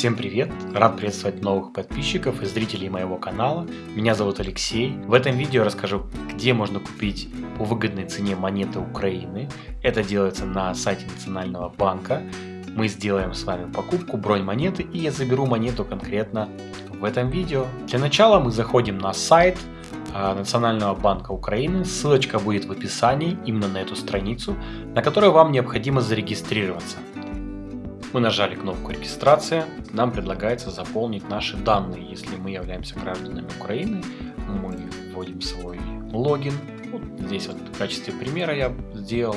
Всем привет! Рад приветствовать новых подписчиков и зрителей моего канала. Меня зовут Алексей. В этом видео расскажу, где можно купить по выгодной цене монеты Украины. Это делается на сайте Национального банка. Мы сделаем с вами покупку, бронь монеты и я заберу монету конкретно в этом видео. Для начала мы заходим на сайт а, Национального банка Украины. Ссылочка будет в описании именно на эту страницу, на которой вам необходимо зарегистрироваться. Мы нажали кнопку регистрация, нам предлагается заполнить наши данные. Если мы являемся гражданами Украины, мы вводим свой логин. Вот здесь вот в качестве примера я сделал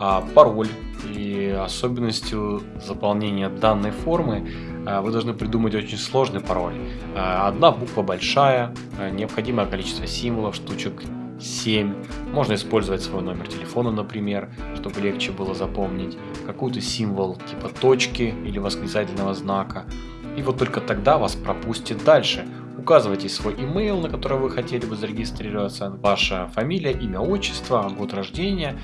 а, пароль. И особенностью заполнения данной формы а, вы должны придумать очень сложный пароль. А, одна буква большая, а, необходимое количество символов, штучек 7. Можно использовать свой номер телефона, например, чтобы легче было запомнить. Какой-то символ типа точки или восклицательного знака. И вот только тогда вас пропустит дальше. Указывайте свой email, на который вы хотели бы зарегистрироваться, ваша фамилия, имя, отчество, год рождения,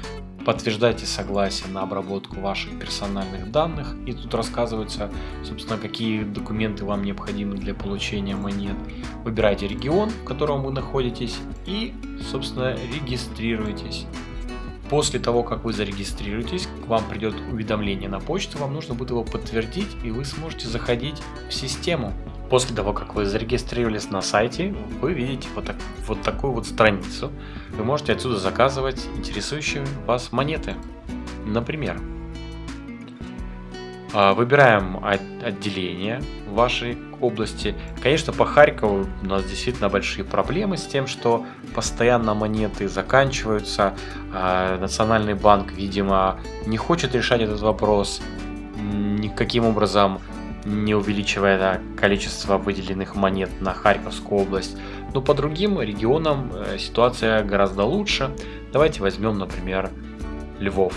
подтверждайте согласие на обработку ваших персональных данных. И тут рассказывается, собственно, какие документы вам необходимы для получения монет. Выбирайте регион, в котором вы находитесь и, собственно, регистрируйтесь. После того, как вы зарегистрируетесь, к вам придет уведомление на почту, вам нужно будет его подтвердить, и вы сможете заходить в систему. После того, как вы зарегистрировались на сайте, вы видите вот, так, вот такую вот страницу. Вы можете отсюда заказывать интересующие вас монеты. Например, а, выбираем отделение вашей области. Конечно, по Харькову у нас действительно большие проблемы с тем, что постоянно монеты заканчиваются. А, Национальный банк, видимо, не хочет решать этот вопрос никаким образом не увеличивая количество выделенных монет на Харьковскую область. Но по другим регионам э, ситуация гораздо лучше. Давайте возьмем, например, Львов.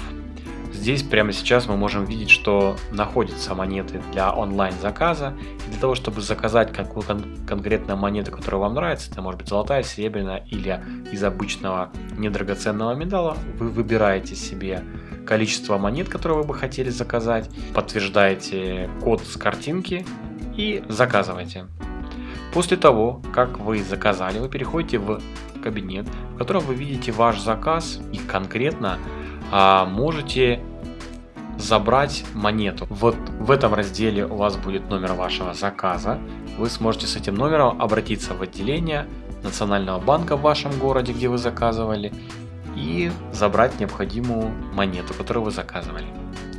Здесь прямо сейчас мы можем видеть, что находятся монеты для онлайн заказа. И для того, чтобы заказать какую кон конкретную монету, которая вам нравится, это может быть золотая, серебряная или из обычного недрагоценного металла, вы выбираете себе количество монет, которые вы бы хотели заказать, подтверждаете код с картинки и заказываете. После того, как вы заказали, вы переходите в кабинет, в котором вы видите ваш заказ и конкретно а, можете забрать монету. Вот в этом разделе у вас будет номер вашего заказа. Вы сможете с этим номером обратиться в отделение Национального банка в вашем городе, где вы заказывали, и забрать необходимую монету, которую вы заказывали.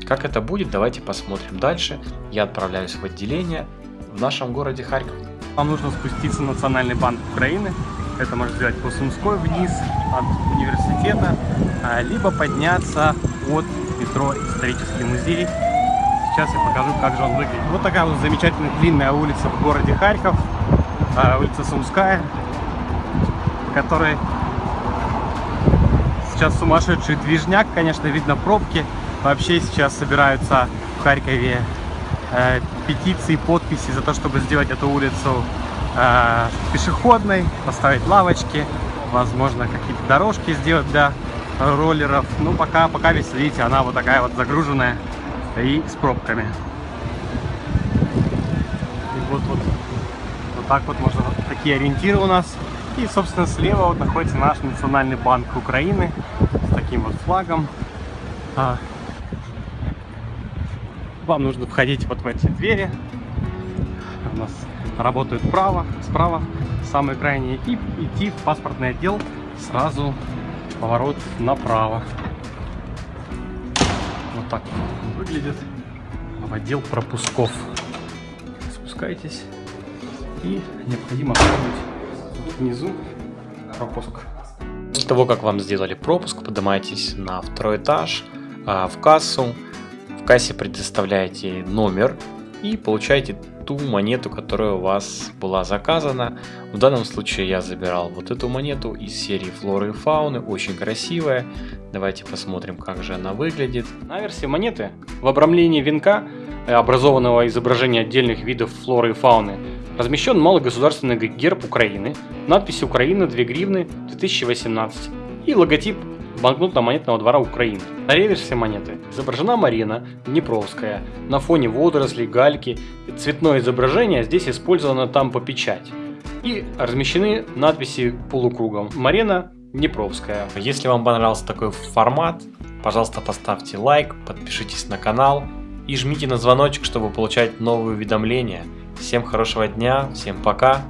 Как это будет, давайте посмотрим дальше. Я отправляюсь в отделение в нашем городе Харьков. Вам нужно спуститься в Национальный банк Украины. Это можно сделать по Сумской вниз от университета, а, либо подняться от метро Исторический музей. Сейчас я покажу, как же он выглядит. Вот такая вот замечательная длинная улица в городе Харьков, а, улица Сумская, которой сейчас сумасшедший движняк, конечно, видно пробки. Вообще сейчас собираются в Харькове э, петиции, подписи за то, чтобы сделать эту улицу э, пешеходной, поставить лавочки, возможно, какие-то дорожки сделать для роллеров. Ну, пока, пока весь, видите, она вот такая вот загруженная и с пробками. И вот, вот, вот так вот можно, вот такие ориентиры у нас. И, собственно, слева вот находится наш Национальный банк Украины с таким вот флагом. А, вам нужно входить вот в эти двери. У нас работают право, справа, самые крайние, и идти в паспортный отдел сразу поворот направо. Вот так выглядит в отдел пропусков. Спускайтесь и необходимо оформить внизу пропуск. После того, как вам сделали пропуск, поднимаетесь на второй этаж, а, в кассу. В кассе предоставляете номер и получаете ту монету, которая у вас была заказана. В данном случае я забирал вот эту монету из серии флоры и фауны, очень красивая. Давайте посмотрим, как же она выглядит. На версии монеты в обрамлении венка, э, образованного изображения отдельных видов флоры и фауны, Размещен малый государственный герб Украины, надпись «Украина 2 гривны 2018» и логотип банкнотно-монетного двора Украины. На реверсе монеты изображена Марина Днепровская на фоне водорослей, гальки. Цветное изображение здесь использовано там по печать. И размещены надписи полукругом «Марина Днепровская». Если вам понравился такой формат, пожалуйста поставьте лайк, подпишитесь на канал и жмите на звоночек, чтобы получать новые уведомления. Всем хорошего дня, всем пока.